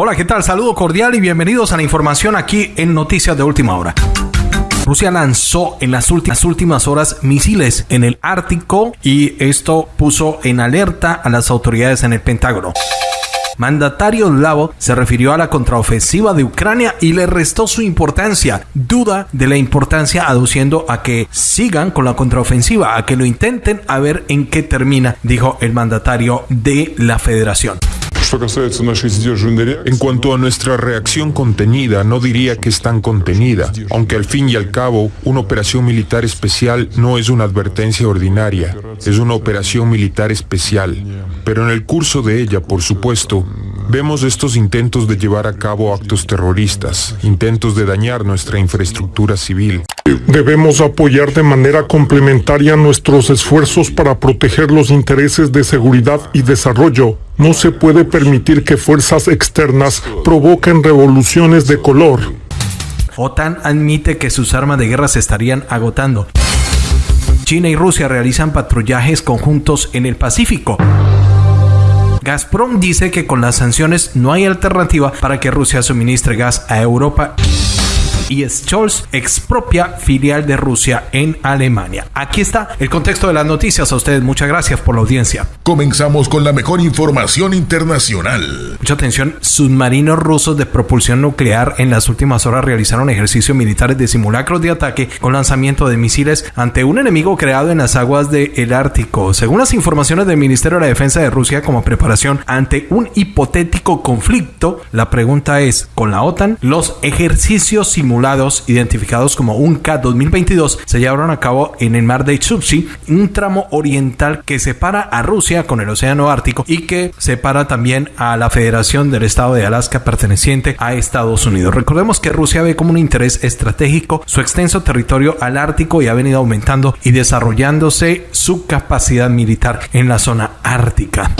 Hola, ¿qué tal? Saludo cordial y bienvenidos a la información aquí en Noticias de Última Hora. Rusia lanzó en las últimas, horas misiles en el Ártico y esto puso en alerta a las autoridades en el Pentágono mandatario eslavo se refirió a la contraofensiva de Ucrania y le restó su importancia. Duda de la importancia aduciendo a que sigan con la contraofensiva, a que lo intenten a ver en qué termina, dijo el mandatario de la federación. En cuanto a nuestra reacción contenida, no diría que es tan contenida, aunque al fin y al cabo, una operación militar especial no es una advertencia ordinaria, es una operación militar especial. Pero en el curso de ella, por supuesto, vemos estos intentos de llevar a cabo actos terroristas, intentos de dañar nuestra infraestructura civil. Debemos apoyar de manera complementaria nuestros esfuerzos para proteger los intereses de seguridad y desarrollo. No se puede permitir que fuerzas externas provoquen revoluciones de color. OTAN admite que sus armas de guerra se estarían agotando. China y Rusia realizan patrullajes conjuntos en el Pacífico. Gazprom dice que con las sanciones no hay alternativa para que Rusia suministre gas a Europa y Scholz expropia filial de Rusia en Alemania. Aquí está el contexto de las noticias. A ustedes muchas gracias por la audiencia. Comenzamos con la mejor información internacional. Mucha atención, submarinos rusos de propulsión nuclear en las últimas horas realizaron ejercicios militares de simulacros de ataque con lanzamiento de misiles ante un enemigo creado en las aguas del Ártico. Según las informaciones del Ministerio de la Defensa de Rusia como preparación ante un hipotético conflicto, la pregunta es, ¿con la OTAN? Los ejercicios simulacros identificados como un K 2022 se llevaron a cabo en el mar de Chukchi, un tramo oriental que separa a Rusia con el Océano Ártico y que separa también a la Federación del Estado de Alaska perteneciente a Estados Unidos. Recordemos que Rusia ve como un interés estratégico su extenso territorio al Ártico y ha venido aumentando y desarrollándose su capacidad militar en la zona ártica.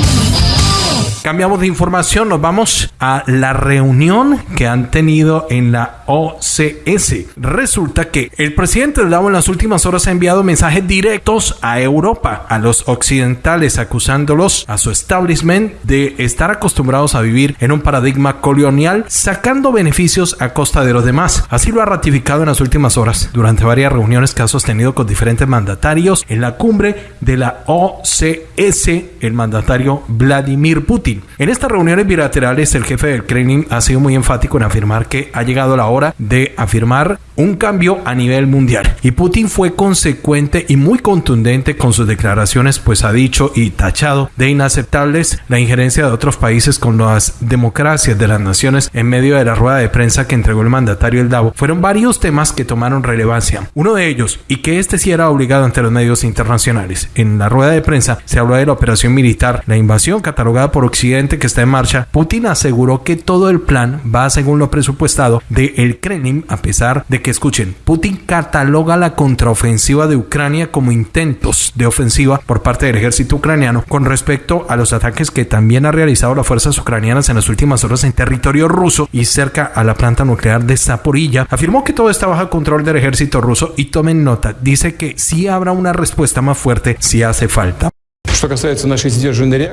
Cambiamos de información, nos vamos a la reunión que han tenido en la OCS. Resulta que el presidente del en las últimas horas ha enviado mensajes directos a Europa, a los occidentales, acusándolos a su establishment de estar acostumbrados a vivir en un paradigma colonial, sacando beneficios a costa de los demás. Así lo ha ratificado en las últimas horas, durante varias reuniones que ha sostenido con diferentes mandatarios en la cumbre de la OCS, el mandatario Vladimir Putin. En estas reuniones bilaterales, el jefe del Kremlin ha sido muy enfático en afirmar que ha llegado la hora de afirmar un cambio a nivel mundial. Y Putin fue consecuente y muy contundente con sus declaraciones, pues ha dicho y tachado de inaceptables la injerencia de otros países con las democracias de las naciones en medio de la rueda de prensa que entregó el mandatario El Davo. Fueron varios temas que tomaron relevancia. Uno de ellos, y que este sí era obligado ante los medios internacionales. En la rueda de prensa se habló de la operación militar, la invasión catalogada por Occidente que está en marcha, Putin aseguró que todo el plan va según lo presupuestado de el Kremlin, a pesar de que, escuchen, Putin cataloga la contraofensiva de Ucrania como intentos de ofensiva por parte del ejército ucraniano con respecto a los ataques que también ha realizado las fuerzas ucranianas en las últimas horas en territorio ruso y cerca a la planta nuclear de Zaporilla. Afirmó que todo está bajo control del ejército ruso y tomen nota, dice que sí habrá una respuesta más fuerte si hace falta.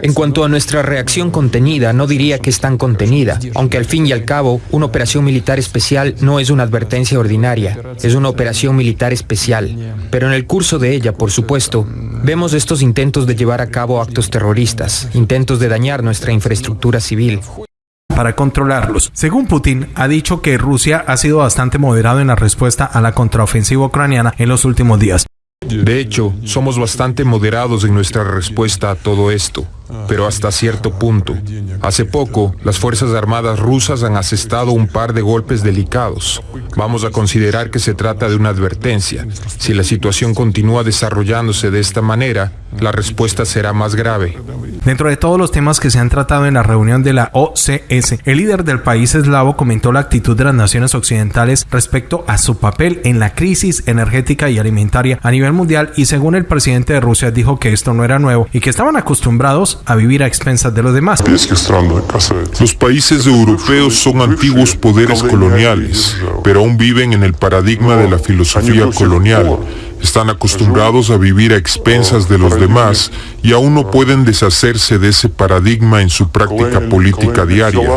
En cuanto a nuestra reacción contenida, no diría que es tan contenida, aunque al fin y al cabo, una operación militar especial no es una advertencia ordinaria, es una operación militar especial. Pero en el curso de ella, por supuesto, vemos estos intentos de llevar a cabo actos terroristas, intentos de dañar nuestra infraestructura civil para controlarlos. Según Putin, ha dicho que Rusia ha sido bastante moderado en la respuesta a la contraofensiva ucraniana en los últimos días. De hecho, somos bastante moderados en nuestra respuesta a todo esto pero hasta cierto punto. Hace poco, las Fuerzas Armadas rusas han asestado un par de golpes delicados. Vamos a considerar que se trata de una advertencia. Si la situación continúa desarrollándose de esta manera, la respuesta será más grave. Dentro de todos los temas que se han tratado en la reunión de la OCS, el líder del país eslavo comentó la actitud de las naciones occidentales respecto a su papel en la crisis energética y alimentaria a nivel mundial y según el presidente de Rusia dijo que esto no era nuevo y que estaban acostumbrados a vivir a expensas de los demás. Los países europeos son antiguos poderes coloniales, pero aún viven en el paradigma de la filosofía colonial. Están acostumbrados a vivir a expensas de los demás y aún no pueden deshacerse de ese paradigma en su práctica política diaria.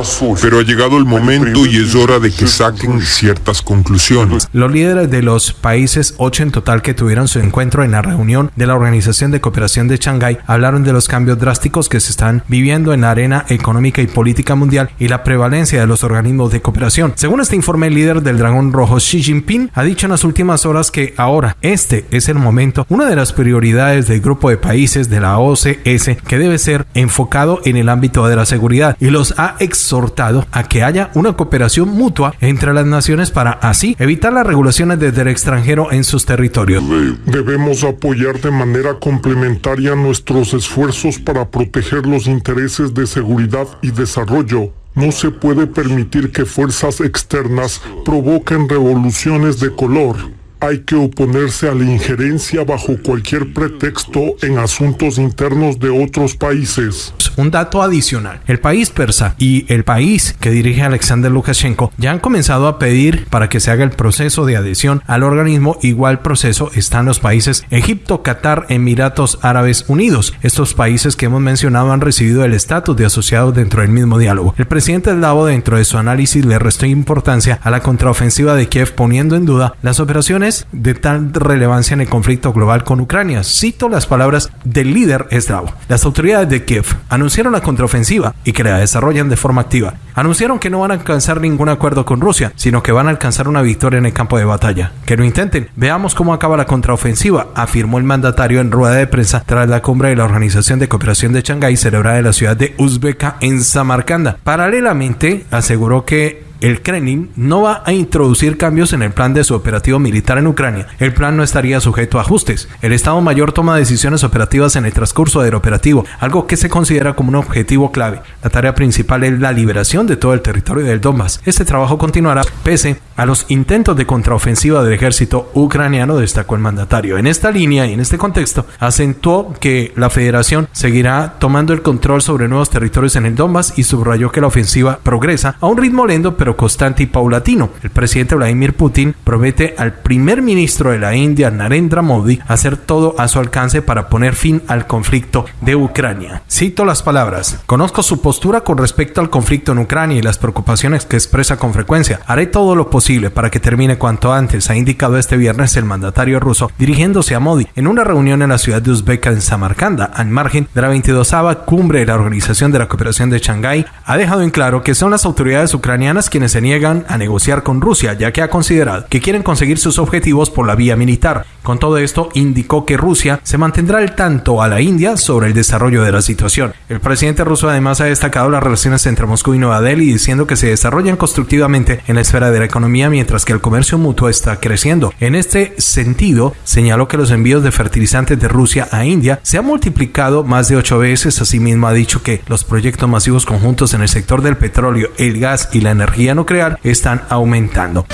Pero ha llegado el momento y es hora de que saquen ciertas conclusiones. Los líderes de los países, ocho en total que tuvieron su encuentro en la reunión de la Organización de Cooperación de Shanghái, hablaron de los cambios drásticos que se están viviendo en la arena económica y política mundial y la prevalencia de los organismos de cooperación. Según este informe, el líder del Dragón Rojo, Xi Jinping, ha dicho en las últimas horas que ahora este es el momento, una de las prioridades del grupo de países de la OCS que debe ser enfocado en el ámbito de la seguridad y los ha exhortado a que haya una cooperación mutua entre las naciones para así evitar las regulaciones desde el extranjero en sus territorios. Debemos apoyar de manera complementaria nuestros esfuerzos para proteger los intereses de seguridad y desarrollo no se puede permitir que fuerzas externas provoquen revoluciones de color hay que oponerse a la injerencia bajo cualquier pretexto en asuntos internos de otros países. Un dato adicional, el país persa y el país que dirige Alexander Lukashenko ya han comenzado a pedir para que se haga el proceso de adhesión al organismo. Igual proceso están los países Egipto, Qatar, Emiratos Árabes Unidos. Estos países que hemos mencionado han recibido el estatus de asociados dentro del mismo diálogo. El presidente Davo dentro de su análisis le restó importancia a la contraofensiva de Kiev poniendo en duda las operaciones de tal relevancia en el conflicto global con Ucrania. Cito las palabras del líder eslavo. Las autoridades de Kiev anunciaron la contraofensiva y que la desarrollan de forma activa. Anunciaron que no van a alcanzar ningún acuerdo con Rusia, sino que van a alcanzar una victoria en el campo de batalla. Que lo intenten. Veamos cómo acaba la contraofensiva, afirmó el mandatario en rueda de prensa tras la cumbre de la Organización de Cooperación de Shanghái celebrada en la ciudad de Uzbeka en Samarcanda. Paralelamente, aseguró que el Kremlin no va a introducir cambios en el plan de su operativo militar en Ucrania. El plan no estaría sujeto a ajustes. El Estado Mayor toma decisiones operativas en el transcurso del operativo, algo que se considera como un objetivo clave. La tarea principal es la liberación de todo el territorio del Donbass. Este trabajo continuará pese a los intentos de contraofensiva del ejército ucraniano, destacó el mandatario. En esta línea y en este contexto, acentuó que la federación seguirá tomando el control sobre nuevos territorios en el Donbass y subrayó que la ofensiva progresa a un ritmo lento pero constante y paulatino. El presidente Vladimir Putin promete al primer ministro de la India, Narendra Modi, hacer todo a su alcance para poner fin al conflicto de Ucrania. Cito las palabras. Conozco su postura con respecto al conflicto en Ucrania y las preocupaciones que expresa con frecuencia. Haré todo lo posible para que termine cuanto antes, ha indicado este viernes el mandatario ruso dirigiéndose a Modi en una reunión en la ciudad de Uzbeka en Samarcanda, al margen de la 22 cumbre de la Organización de la Cooperación de Shanghái, ha dejado en claro que son las autoridades ucranianas quienes se niegan a negociar con Rusia, ya que ha considerado que quieren conseguir sus objetivos por la vía militar. Con todo esto, indicó que Rusia se mantendrá al tanto a la India sobre el desarrollo de la situación. El presidente ruso además ha destacado las relaciones entre Moscú y Nueva Delhi, diciendo que se desarrollan constructivamente en la esfera de la economía mientras que el comercio mutuo está creciendo. En este sentido, señaló que los envíos de fertilizantes de Rusia a India se han multiplicado más de ocho veces. Asimismo, ha dicho que los proyectos masivos conjuntos en el sector del petróleo, el gas y la nuclear están aumentando.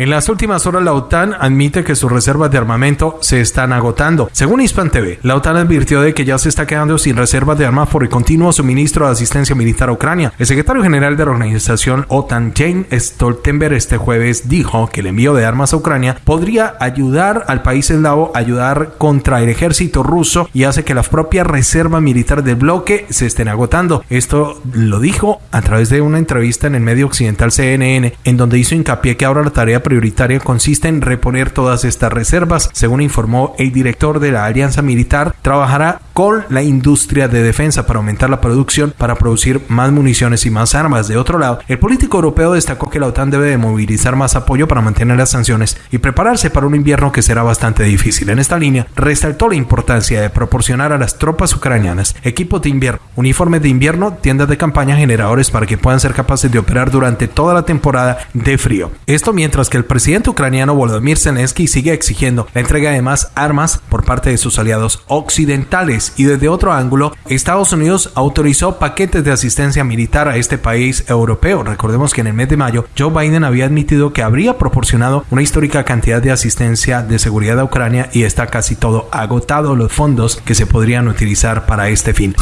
En las últimas horas, la OTAN admite que sus reservas de armamento se están agotando. Según Hispan TV, la OTAN advirtió de que ya se está quedando sin reservas de armas por el continuo suministro de asistencia militar a Ucrania. El secretario general de la organización OTAN, Jane Stoltenberg, este jueves dijo que el envío de armas a Ucrania podría ayudar al país eslavo a ayudar contra el ejército ruso y hace que las propias reservas militares del bloque se estén agotando. Esto lo dijo a través de una entrevista en el medio occidental CNN, en donde hizo hincapié que ahora la tarea prioritaria consiste en reponer todas estas reservas. Según informó el director de la Alianza Militar, trabajará con la industria de defensa para aumentar la producción, para producir más municiones y más armas. De otro lado, el político europeo destacó que la OTAN debe de movilizar más apoyo para mantener las sanciones y prepararse para un invierno que será bastante difícil. En esta línea, resaltó la importancia de proporcionar a las tropas ucranianas equipos de invierno, uniformes de invierno, tiendas de campaña, generadores para que puedan ser capaces de operar durante toda la temporada de frío. Esto mientras que el presidente ucraniano Volodymyr Zelensky sigue exigiendo la entrega de más armas por parte de sus aliados occidentales y desde otro ángulo, Estados Unidos autorizó paquetes de asistencia militar a este país europeo. Recordemos que en el mes de mayo Joe Biden había admitido que habría proporcionado una histórica cantidad de asistencia de seguridad a Ucrania y está casi todo agotado los fondos que se podrían utilizar para este fin.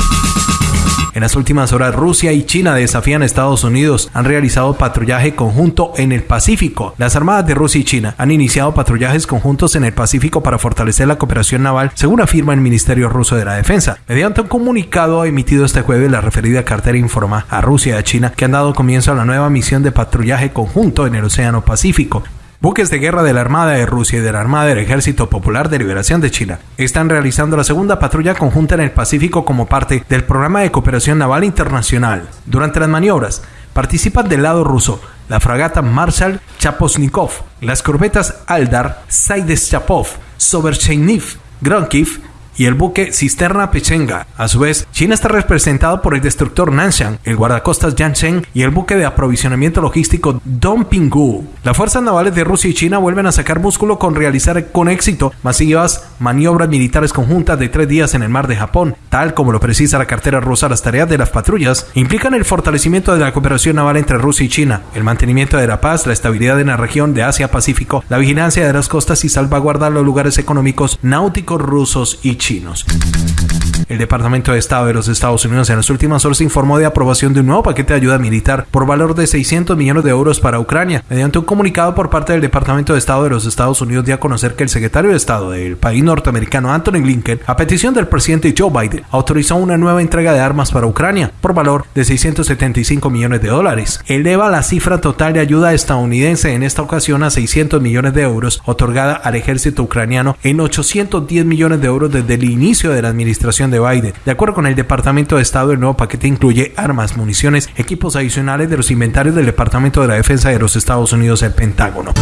En las últimas horas, Rusia y China desafían a Estados Unidos. Han realizado patrullaje conjunto en el Pacífico. Las armadas de Rusia y China han iniciado patrullajes conjuntos en el Pacífico para fortalecer la cooperación naval, según afirma el Ministerio Ruso de la Defensa. Mediante un comunicado emitido este jueves, la referida cartera informa a Rusia y a China que han dado comienzo a la nueva misión de patrullaje conjunto en el Océano Pacífico. Buques de guerra de la Armada de Rusia y de la Armada del Ejército Popular de Liberación de China están realizando la segunda patrulla conjunta en el Pacífico como parte del programa de cooperación naval internacional. Durante las maniobras, participan del lado ruso la fragata Marshal Chaposnikov, las corbetas Aldar, Chapov, Sobercheniv, Gronkiv y el buque Cisterna Pechenga. A su vez, China está representado por el destructor Nanshan, el guardacostas Yansheng y el buque de aprovisionamiento logístico Dongpinggu. Las fuerzas navales de Rusia y China vuelven a sacar músculo con realizar con éxito masivas maniobras militares conjuntas de tres días en el mar de Japón, tal como lo precisa la cartera rusa. Las tareas de las patrullas implican el fortalecimiento de la cooperación naval entre Rusia y China, el mantenimiento de la paz, la estabilidad en la región de Asia-Pacífico, la vigilancia de las costas y salvaguardar los lugares económicos náuticos rusos y chinos chinos. El Departamento de Estado de los Estados Unidos en las últimas horas informó de aprobación de un nuevo paquete de ayuda militar por valor de 600 millones de euros para Ucrania. Mediante un comunicado por parte del Departamento de Estado de los Estados Unidos dio a conocer que el secretario de Estado del país norteamericano Anthony Blinken, a petición del presidente Joe Biden, autorizó una nueva entrega de armas para Ucrania por valor de 675 millones de dólares. Eleva la cifra total de ayuda estadounidense en esta ocasión a 600 millones de euros otorgada al ejército ucraniano en 810 millones de euros desde el inicio de la administración de Biden. De acuerdo con el Departamento de Estado, el nuevo paquete incluye armas, municiones, equipos adicionales de los inventarios del Departamento de la Defensa de los Estados Unidos, el Pentágono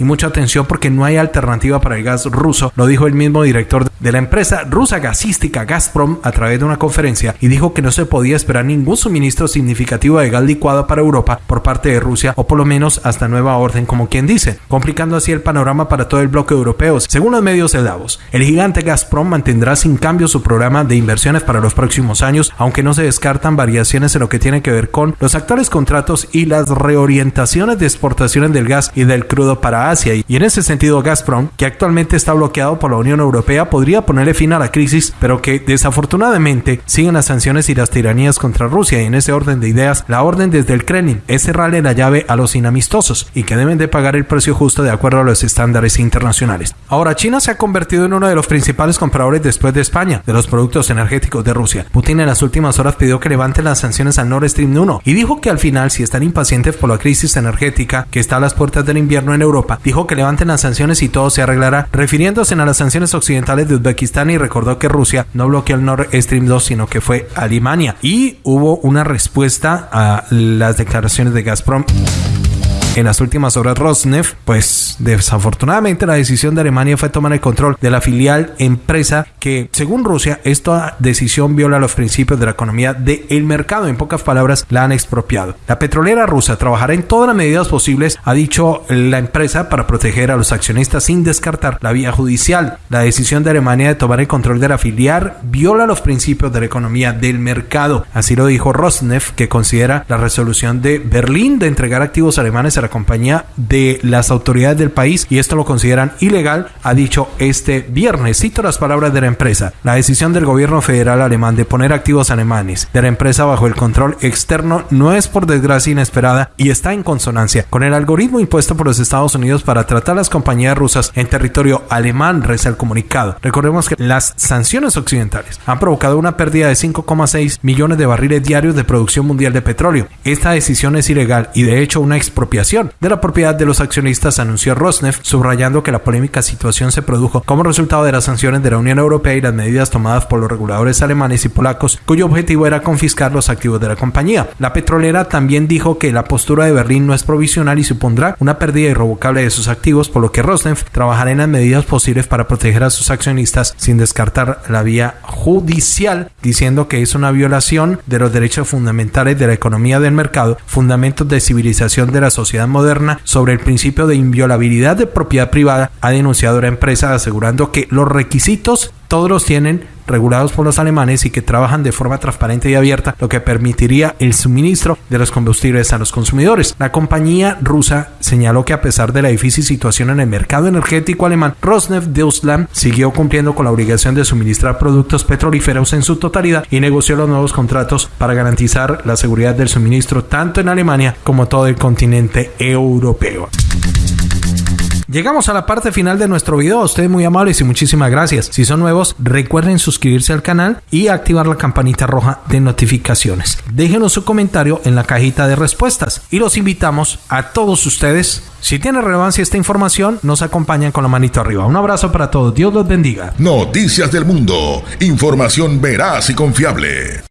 y mucha atención porque no hay alternativa para el gas ruso, lo dijo el mismo director de la empresa rusa gasística Gazprom a través de una conferencia y dijo que no se podía esperar ningún suministro significativo de gas licuado para Europa por parte de Rusia o por lo menos hasta nueva orden como quien dice, complicando así el panorama para todo el bloque europeo. Según los medios de Davos, el gigante Gazprom mantendrá sin cambio su programa de inversiones para los próximos años, aunque no se descartan variaciones en lo que tiene que ver con los actuales contratos y las reorientaciones de exportaciones del gas y del crudo para Y en ese sentido, Gazprom, que actualmente está bloqueado por la Unión Europea, podría ponerle fin a la crisis, pero que desafortunadamente siguen las sanciones y las tiranías contra Rusia. Y en ese orden de ideas, la orden desde el Kremlin es cerrarle la llave a los inamistosos y que deben de pagar el precio justo de acuerdo a los estándares internacionales. Ahora, China se ha convertido en uno de los principales compradores después de España de los productos energéticos de Rusia. Putin en las últimas horas pidió que levanten las sanciones al Nord Stream 1 y dijo que al final, si están impacientes por la crisis energética que está a las puertas del invierno en Europa, dijo que levanten las sanciones y todo se arreglará, refiriéndose a las sanciones occidentales de Uzbekistán y recordó que Rusia no bloqueó el Nord Stream 2, sino que fue Alemania. Y hubo una respuesta a las declaraciones de Gazprom en las últimas horas Rosneft, pues desafortunadamente la decisión de Alemania fue tomar el control de la filial empresa que, según Rusia, esta decisión viola los principios de la economía del mercado. En pocas palabras, la han expropiado. La petrolera rusa trabajará en todas las medidas posibles, ha dicho la empresa, para proteger a los accionistas sin descartar la vía judicial. La decisión de Alemania de tomar el control de la filial viola los principios de la economía del mercado. Así lo dijo Rosneft, que considera la resolución de Berlín de entregar activos alemanes la compañía de las autoridades del país y esto lo consideran ilegal, ha dicho este viernes. Cito las palabras de la empresa. La decisión del gobierno federal alemán de poner activos alemanes de la empresa bajo el control externo no es por desgracia inesperada y está en consonancia con el algoritmo impuesto por los Estados Unidos para tratar las compañías rusas en territorio alemán, reza el comunicado. Recordemos que las sanciones occidentales han provocado una pérdida de 5,6 millones de barriles diarios de producción mundial de petróleo. Esta decisión es ilegal y de hecho una expropiación de la propiedad de los accionistas, anunció Rosneft, subrayando que la polémica situación se produjo como resultado de las sanciones de la Unión Europea y las medidas tomadas por los reguladores alemanes y polacos, cuyo objetivo era confiscar los activos de la compañía. La petrolera también dijo que la postura de Berlín no es provisional y supondrá una pérdida irrevocable de sus activos, por lo que Rosneft trabajará en las medidas posibles para proteger a sus accionistas sin descartar la vía judicial, diciendo que es una violación de los derechos fundamentales de la economía del mercado, fundamentos de civilización de la sociedad moderna sobre el principio de inviolabilidad de propiedad privada, ha denunciado la empresa asegurando que los requisitos todos los tienen regulados por los alemanes y que trabajan de forma transparente y abierta, lo que permitiría el suministro de los combustibles a los consumidores. La compañía rusa señaló que a pesar de la difícil situación en el mercado energético alemán, Rosneft Deutschland siguió cumpliendo con la obligación de suministrar productos petrolíferos en su totalidad y negoció los nuevos contratos para garantizar la seguridad del suministro tanto en Alemania como todo el continente europeo. Llegamos a la parte final de nuestro video. ustedes muy amables y muchísimas gracias. Si son nuevos, recuerden suscribirse al canal y activar la campanita roja de notificaciones. Déjenos su comentario en la cajita de respuestas y los invitamos a todos ustedes. Si tiene relevancia esta información, nos acompañan con la manito arriba. Un abrazo para todos. Dios los bendiga. Noticias del mundo. Información veraz y confiable.